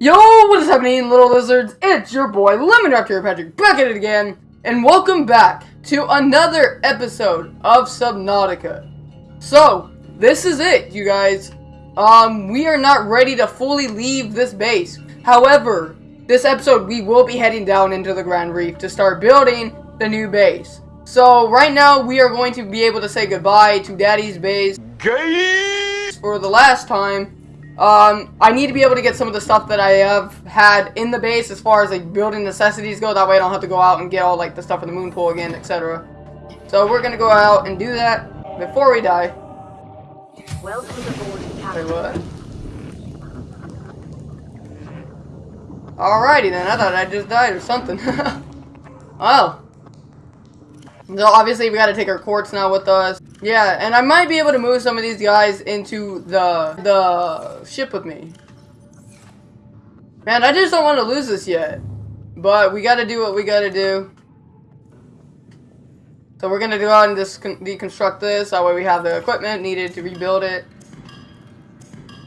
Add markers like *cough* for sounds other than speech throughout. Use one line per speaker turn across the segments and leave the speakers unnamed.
Yo, what is happening, little lizards? It's your boy, Lemon Raptor Patrick, back at it again, and welcome back to another episode of Subnautica. So, this is it, you guys. Um, we are not ready to fully leave this base. However, this episode, we will be heading down into the Grand Reef to start building the new base. So, right now, we are going to be able to say goodbye to Daddy's base. For the last time, um, I need to be able to get some of the stuff that I have had in the base as far as like building necessities go. That way I don't have to go out and get all like the stuff in the moon pool again, etc. So we're gonna go out and do that before we die.
Welcome aboard,
Wait,
Captain.
what? Alrighty then, I thought I just died or something. *laughs* oh. So obviously we gotta take our quartz now with us. Yeah, and I might be able to move some of these guys into the the ship with me. Man, I just don't want to lose this yet. But we gotta do what we gotta do. So we're gonna go out and just deconstruct this. That way we have the equipment needed to rebuild it.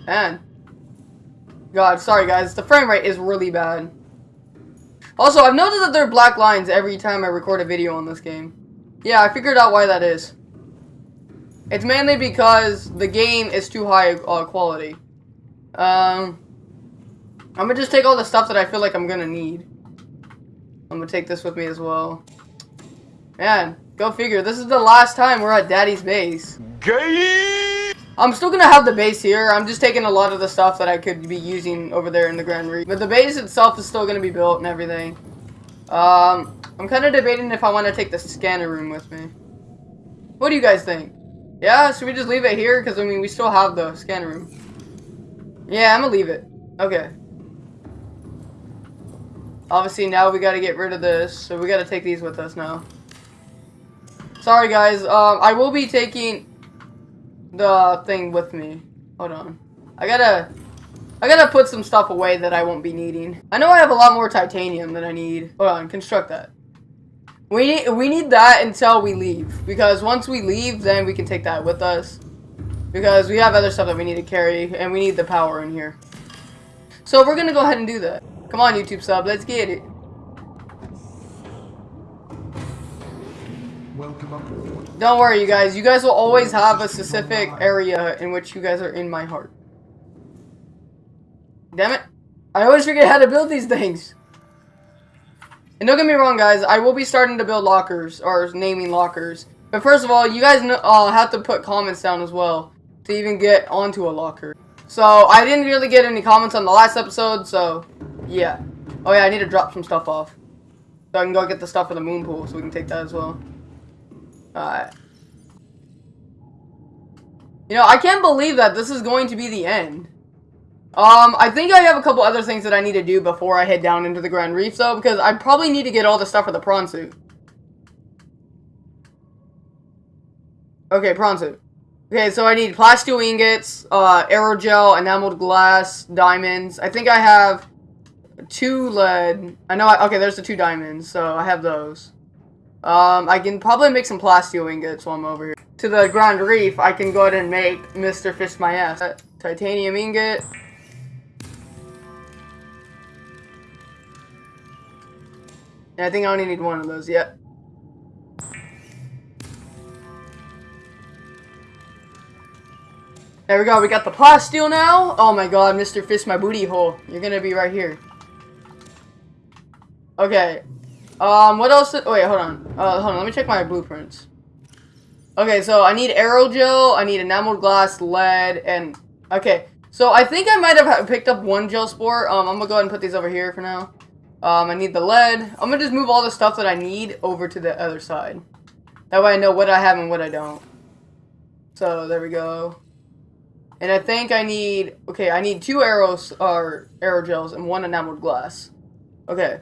Man. God, sorry guys. The frame rate is really bad. Also, I've noticed that there are black lines every time I record a video on this game. Yeah, I figured out why that is. It's mainly because the game is too high uh, quality. Um, I'm gonna just take all the stuff that I feel like I'm gonna need. I'm gonna take this with me as well. Man, go figure. This is the last time we're at Daddy's base. I'm still gonna have the base here. I'm just taking a lot of the stuff that I could be using over there in the Grand Reef. But the base itself is still gonna be built and everything. Um, I'm kind of debating if I want to take the scanner room with me. What do you guys think? Yeah, should we just leave it here? Because, I mean, we still have the scanner room. Yeah, I'm gonna leave it. Okay. Obviously, now we gotta get rid of this, so we gotta take these with us now. Sorry, guys. Um, I will be taking the thing with me. Hold on. I gotta... I gotta put some stuff away that I won't be needing. I know I have a lot more titanium than I need. Hold on, construct that. We need, we need that until we leave. Because once we leave, then we can take that with us. Because we have other stuff that we need to carry, and we need the power in here. So we're gonna go ahead and do that. Come on, YouTube sub, let's get it.
Welcome aboard.
Don't worry, you guys. You guys will always have a specific area in which you guys are in my heart. Damn it. I always forget how to build these things. And don't get me wrong, guys. I will be starting to build lockers, or naming lockers. But first of all, you guys know, uh, have to put comments down as well to even get onto a locker. So, I didn't really get any comments on the last episode, so, yeah. Oh yeah, I need to drop some stuff off. So I can go get the stuff for the moon pool, so we can take that as well. Alright. You know, I can't believe that this is going to be the end. Um, I think I have a couple other things that I need to do before I head down into the Grand Reef, though, because I probably need to get all the stuff for the prawn suit. Okay, prawn suit. Okay, so I need plasteel ingots, uh, aerogel, enameled glass, diamonds. I think I have two lead. I know, I, okay, there's the two diamonds, so I have those. Um, I can probably make some plasteel ingots while I'm over here. To the Grand Reef, I can go ahead and make Mr. Fish My Ass. Titanium ingot. And I think I only need one of those yet. There we go, we got the plasteel now. Oh my god, Mr. Fish My Booty Hole. You're gonna be right here. Okay, um, what else? Oh, wait, hold on. Uh, hold on. Let me check my blueprints. Okay, so I need aerogel, I need enameled glass, lead, and okay. So I think I might have picked up one gel spore. Um, I'm gonna go ahead and put these over here for now. Um, I need the lead. I'm gonna just move all the stuff that I need over to the other side. That way I know what I have and what I don't. So there we go. And I think I need okay. I need two arrows or aerogels and one enameled glass. Okay.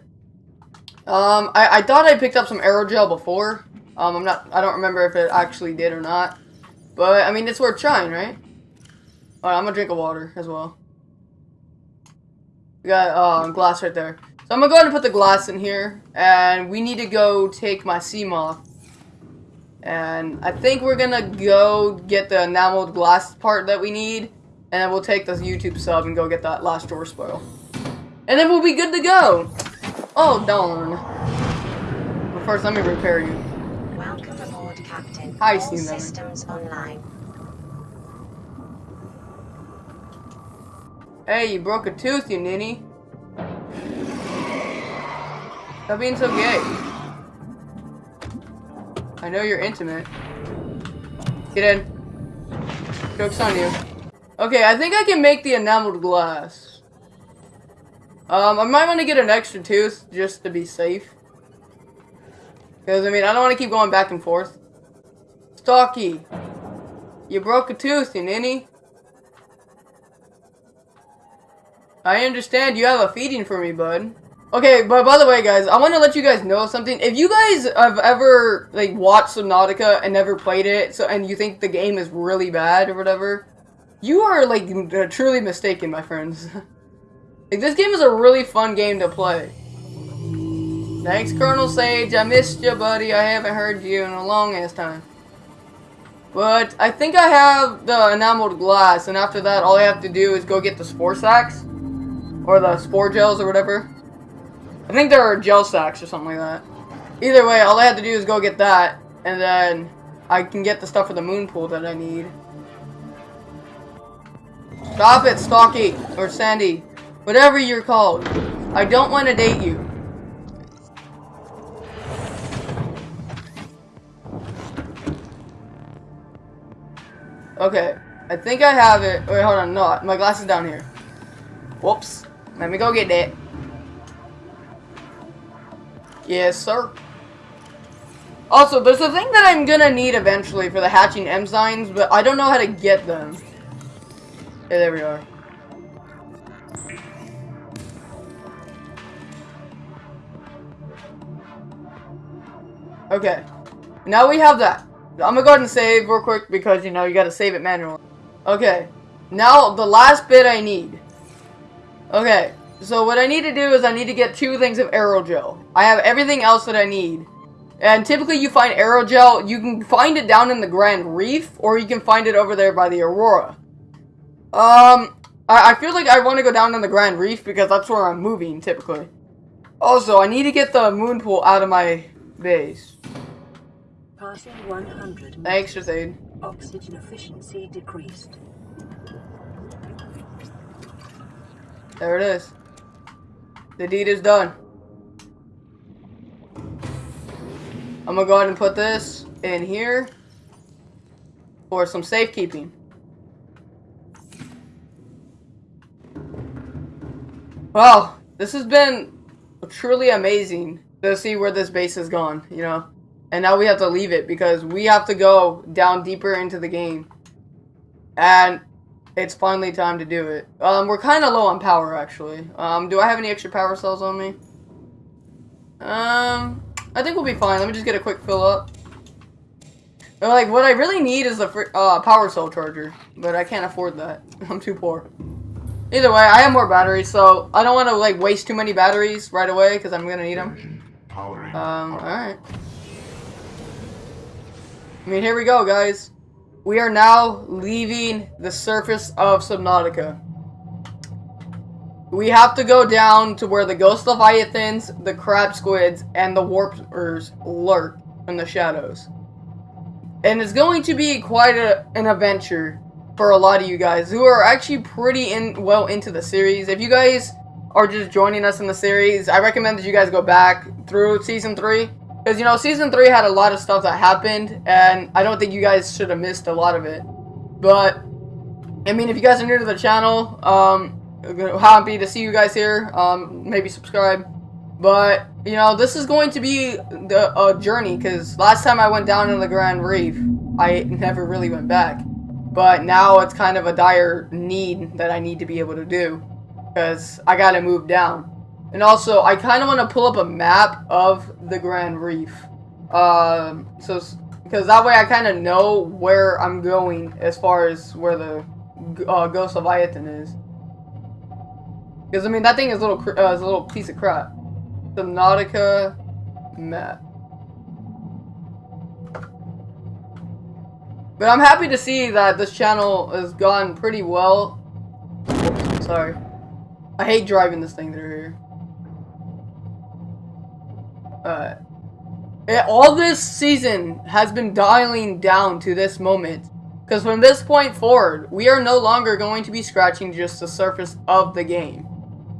Um, I, I thought I picked up some aerogel before. Um, I'm not, I don't remember if it actually did or not. But, I mean, it's worth trying, right? Alright, I'm gonna drink a water as well. We got, uh, glass right there. So I'm gonna go ahead and put the glass in here. And we need to go take my sea moth. And I think we're gonna go get the enameled glass part that we need. And then we'll take this YouTube sub and go get that last drawer spoil. And then we'll be good to go. Oh, darn. But first, let me repair you.
Welcome aboard, Captain.
Hi,
All
Steam
systems online.
Hey, you broke a tooth, you ninny. Stop being so gay. I know you're intimate. Get in. Joke's on you. Okay, I think I can make the enameled glass. Um, I might want to get an extra tooth just to be safe. Because, I mean, I don't want to keep going back and forth. Stocky. You broke a tooth, you ninny. I understand you have a feeding for me, bud. Okay, but by the way, guys, I want to let you guys know something. If you guys have ever like watched Subnautica and never played it, so and you think the game is really bad or whatever, you are like uh, truly mistaken, my friends. *laughs* like this game is a really fun game to play. Thanks, Colonel Sage. I missed you, buddy. I haven't heard you in a long ass time. But I think I have the enameled glass, and after that, all I have to do is go get the spore sacks. Or the spore gels or whatever. I think there are gel sacks or something like that. Either way, all I have to do is go get that, and then I can get the stuff for the moon pool that I need. Stop it, Stocky, or Sandy. Whatever you're called. I don't want to date you. Okay, I think I have it. Wait, hold on. No, my glass is down here. Whoops. Let me go get that. Yes, sir. Also, there's a thing that I'm gonna need eventually for the hatching enzymes, but I don't know how to get them. Okay, there we are. Okay. Now we have that. I'm gonna go ahead and save real quick because, you know, you gotta save it manually. Okay. Now, the last bit I need. Okay. So what I need to do is I need to get two things of aerogel. I have everything else that I need. And typically you find aerogel, you can find it down in the Grand Reef, or you can find it over there by the Aurora. Um, I, I feel like I want to go down in the Grand Reef because that's where I'm moving, typically. Also, I need to get the moon pool out of my base.
Passing 100.
Thanks, Shazade.
Oxygen efficiency decreased.
There it is. The deed is done. I'm gonna go ahead and put this in here for some safekeeping. Well, this has been truly amazing to see where this base has gone, you know? And now we have to leave it because we have to go down deeper into the game. And it's finally time to do it. Um, we're kind of low on power, actually. Um, do I have any extra power cells on me? Um, I think we'll be fine. Let me just get a quick fill up. But, like, what I really need is a uh, power cell charger. But I can't afford that. *laughs* I'm too poor. Either way, I have more batteries, so I don't want to, like, waste too many batteries right away, because I'm going to need them. Um, alright. I mean, here we go, guys. We are now leaving the surface of Subnautica. We have to go down to where the ghost leviathans, the crab squids, and the warpers lurk in the shadows. And it's going to be quite a, an adventure for a lot of you guys who are actually pretty in well into the series. If you guys are just joining us in the series, I recommend that you guys go back through season 3 because, you know, season 3 had a lot of stuff that happened, and I don't think you guys should have missed a lot of it. But, I mean, if you guys are new to the channel, um, happy to see you guys here. Um, maybe subscribe. But, you know, this is going to be the, a journey, because last time I went down in the Grand Reef, I never really went back. But now it's kind of a dire need that I need to be able to do, because I gotta move down. And also, I kind of want to pull up a map of the Grand Reef. Um, so, because that way I kind of know where I'm going as far as where the uh, Ghost Leviathan is. Because, I mean, that thing is a little, uh, is a little piece of crap. The Nautica map. But I'm happy to see that this channel has gone pretty well. Oops, sorry. I hate driving this thing through here. Uh, it, all this season has been dialing down to this moment. Because from this point forward, we are no longer going to be scratching just the surface of the game.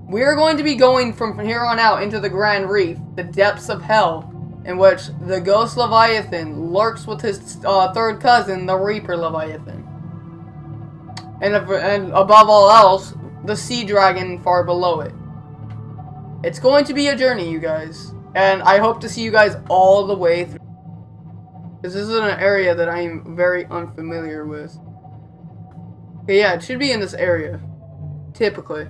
We are going to be going from here on out into the Grand Reef, the depths of hell, in which the Ghost Leviathan lurks with his uh, third cousin, the Reaper Leviathan. And, and above all else, the Sea Dragon far below it. It's going to be a journey, you guys. And I hope to see you guys all the way through. This is an area that I'm very unfamiliar with. Yeah, it should be in this area. Typically.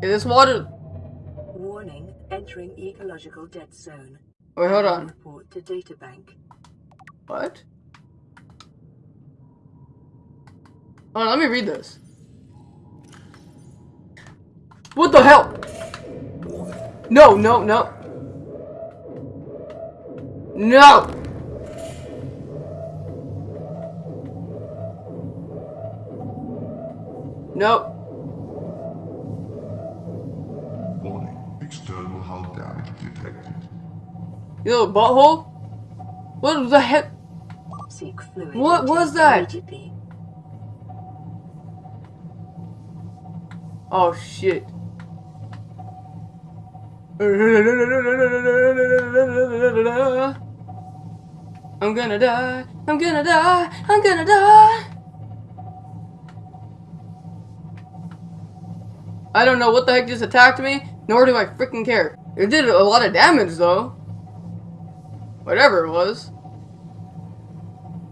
Is this water...
Warning, entering ecological dead zone.
Wait, hold on.
Report to databank.
What? Hold on, let me read this. What the hell? No, no, no. No! Nope. You little butthole? What the heck? What was that?
Immediately.
Oh shit. I'm gonna die. I'm gonna die. I'm gonna die. I don't know what the heck just attacked me, nor do I freaking care. It did a lot of damage though. Whatever it was.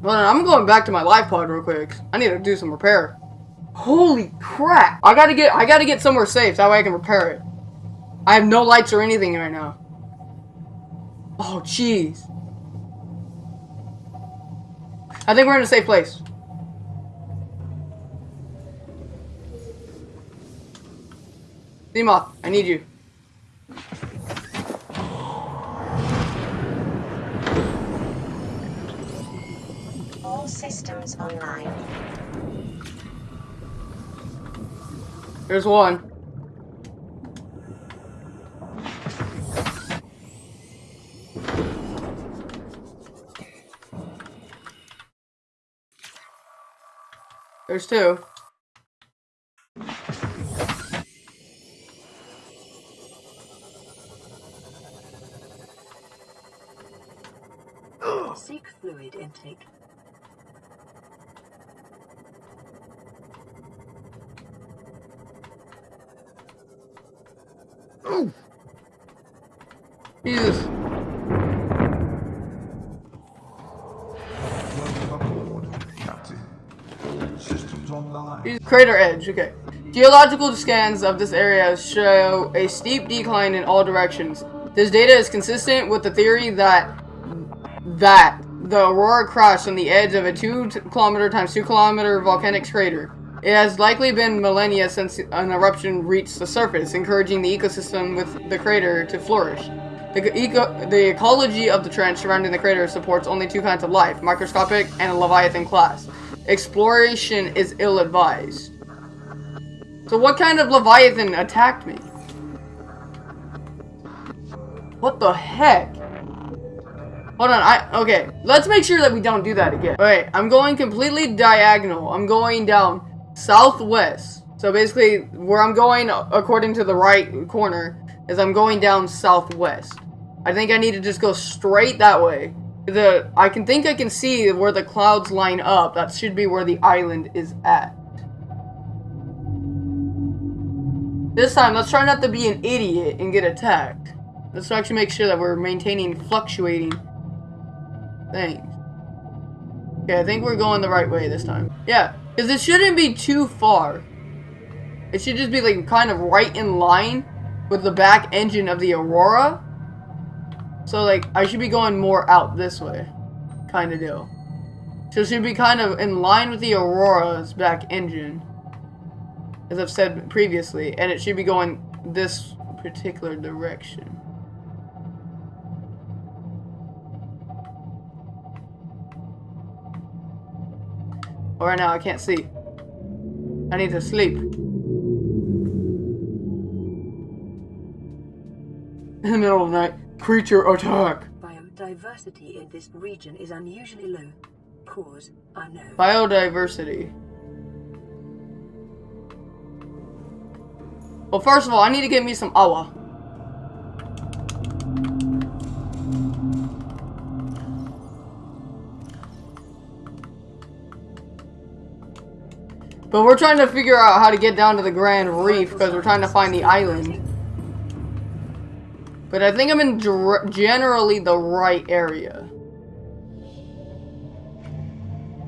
Well, I'm going back to my life pod real quick. I need to do some repair. Holy crap! I gotta get I gotta get somewhere safe that way I can repair it. I have no lights or anything right now. Oh jeez. I think we're in a safe place. Seamoth, I need you.
All systems online.
There's one. There's two. Crater edge, okay. Geological scans of this area show a steep decline in all directions. This data is consistent with the theory that that the aurora crashed on the edge of a 2 kilometer times 2 kilometer volcanic crater. It has likely been millennia since an eruption reached the surface, encouraging the ecosystem with the crater to flourish. The, eco- the ecology of the trench surrounding the crater supports only two kinds of life, microscopic and Leviathan class. Exploration is ill-advised. So what kind of Leviathan attacked me? What the heck? Hold on, I- okay. Let's make sure that we don't do that again. Alright, I'm going completely diagonal. I'm going down southwest. So basically, where I'm going according to the right corner is I'm going down southwest. I think I need to just go straight that way. The I can think I can see where the clouds line up. That should be where the island is at. This time, let's try not to be an idiot and get attacked. Let's actually make sure that we're maintaining fluctuating things. Okay, I think we're going the right way this time. Yeah, because it shouldn't be too far. It should just be like kind of right in line with the back engine of the Aurora. So like, I should be going more out this way. Kind of deal. So should be kind of in line with the Aurora's back engine. As I've said previously. And it should be going this particular direction. Well, right now I can't see. I need to sleep. *laughs* In the middle of the night, creature attack.
Biodiversity in this region is unusually low. Cause unknown.
Biodiversity. Well, first of all, I need to get me some awa. But we're trying to figure out how to get down to the Grand Reef because we're trying to find the island. But I think I'm in generally the right area.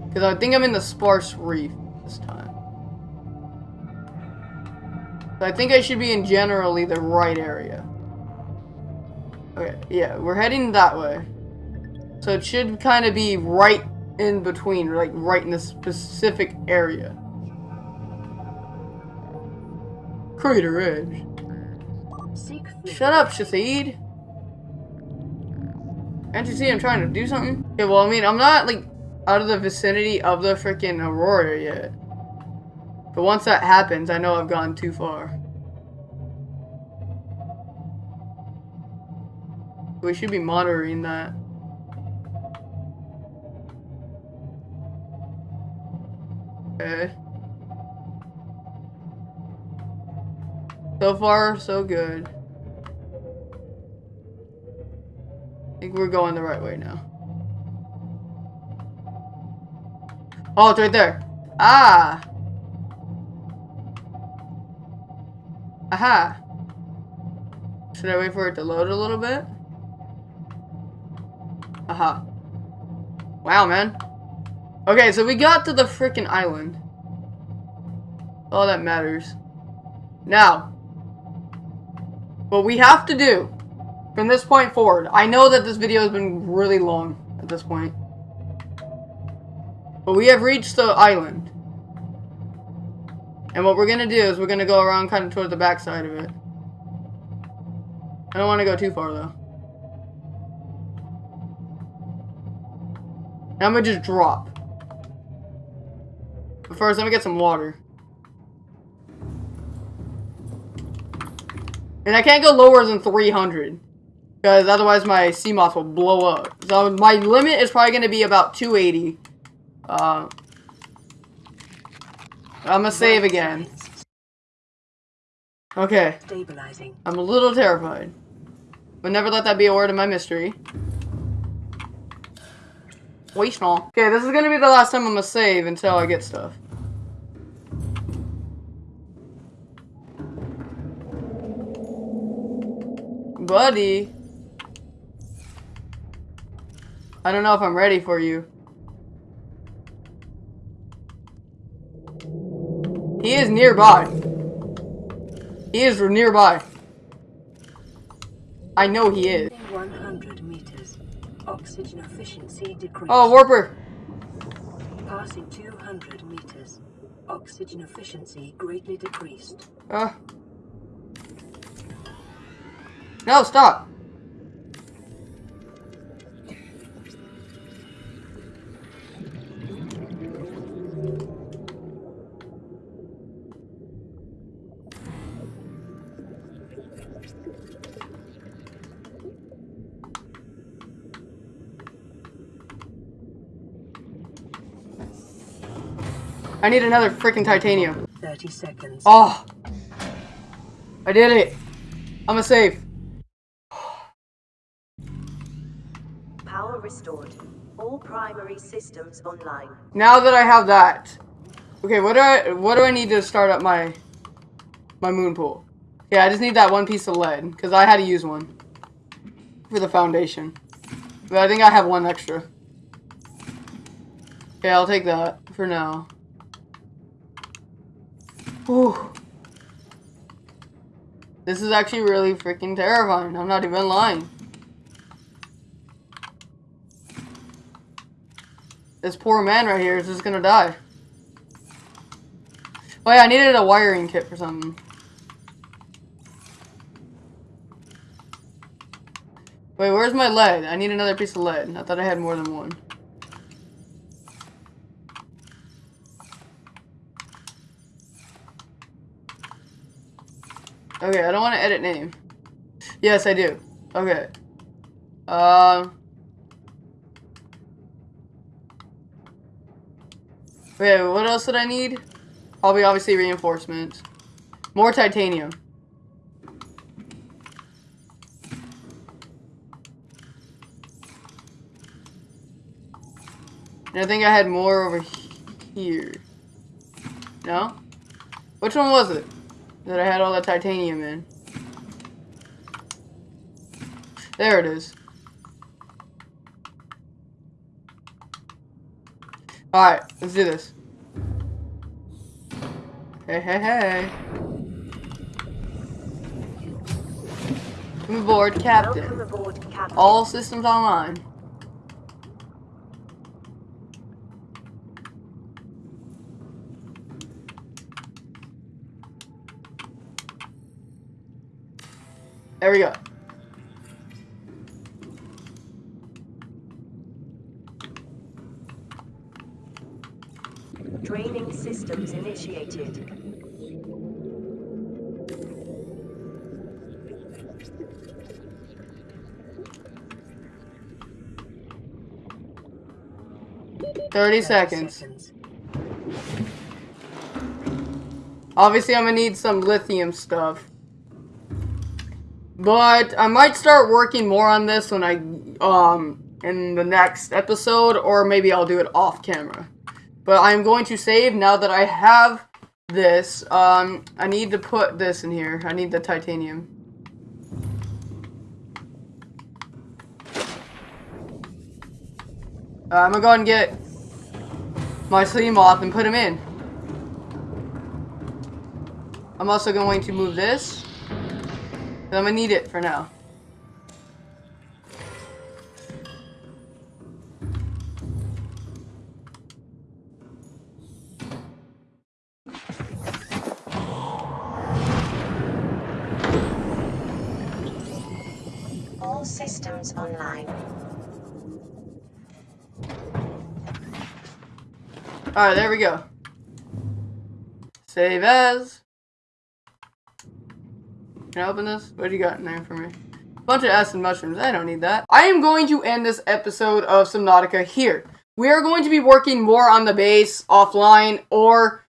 Because I think I'm in the sparse reef this time. So I think I should be in generally the right area. Okay, yeah, we're heading that way. So it should kind of be right in between, like right in the specific area. Crater Edge. Shut up, Shahid. Can't you see I'm trying to do something? Okay, well, I mean, I'm not, like, out of the vicinity of the freaking Aurora yet. But once that happens, I know I've gone too far. We should be monitoring that. Okay. So far, so good. Think we're going the right way now. Oh, it's right there. Ah! Aha! Should I wait for it to load a little bit? Aha. Wow, man. Okay, so we got to the freaking island. All that matters. Now, what we have to do from this point forward, I know that this video has been really long at this point. But we have reached the island. And what we're gonna do is we're gonna go around kind of towards the back side of it. I don't want to go too far though. And I'm gonna just drop. But first, let me get some water. And I can't go lower than 300. Because otherwise my Seamoth will blow up. So my limit is probably going to be about 280. Uh, I'm gonna save again. Okay,
Stabilizing.
I'm a little terrified. But never let that be a word in my mystery. Waste all. Okay, this is gonna be the last time I'm gonna save until I get stuff. Buddy. I don't know if I'm ready for you. He is nearby. He is nearby. I know he is.
100 meters. Oxygen efficiency decreased.
Oh, Warper.
Passing 200 meters. Oxygen efficiency greatly decreased.
Uh. No, stop. I need another freaking titanium.
30 seconds.
Oh! I did it! I'm a safe.
Power restored. All primary systems online.
Now that I have that. Okay, what do I what do I need to start up my my moon pool? Yeah, I just need that one piece of lead because I had to use one for the foundation. But I think I have one extra. Okay, I'll take that for now. Whew. This is actually really freaking terrifying. I'm not even lying. This poor man right here is just gonna die. Yeah, I needed a wiring kit for something. Wait, where's my lead? I need another piece of lead. I thought I had more than one. Okay, I don't want to edit name. Yes, I do. Okay. Um. Okay, what else did I need? Probably obviously reinforcements. More titanium. And I think I had more over here. No? Which one was it? That I had all the titanium in. There it is. Alright, let's do this. Hey, hey, hey. Come aboard,
Welcome aboard, Captain.
All systems online. There we go.
Training systems initiated.
Thirty seconds. Obviously, I'm gonna need some lithium stuff. But I might start working more on this when I, um, in the next episode, or maybe I'll do it off camera. But I'm going to save now that I have this. Um, I need to put this in here. I need the titanium. Uh, I'm gonna go and get my Seamoth and put him in. I'm also going to move this. I'm gonna need it for now.
All systems online.
Alright, there we go. Save as. Can I open this? What do you got in there for me? Bunch of acid mushrooms. I don't need that. I am going to end this episode of Subnautica here. We are going to be working more on the base offline or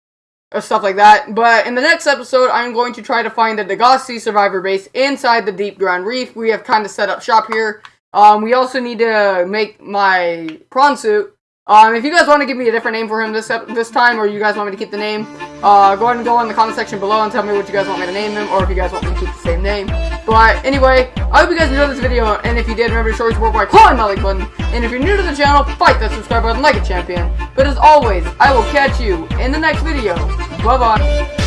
stuff like that. But in the next episode, I'm going to try to find the Degasi survivor base inside the deep Grand Reef. We have kind of set up shop here. Um, we also need to make my prawn suit. Um, if you guys want to give me a different name for him this this time, or you guys want me to keep the name, uh, go ahead and go in the comment section below and tell me what you guys want me to name him, or if you guys want me to keep the same name. But anyway, I hope you guys enjoyed this video, and if you did, remember to show your support by clawing my like button. And if you're new to the channel, fight that subscribe button like a champion. But as always, I will catch you in the next video. Bye bye.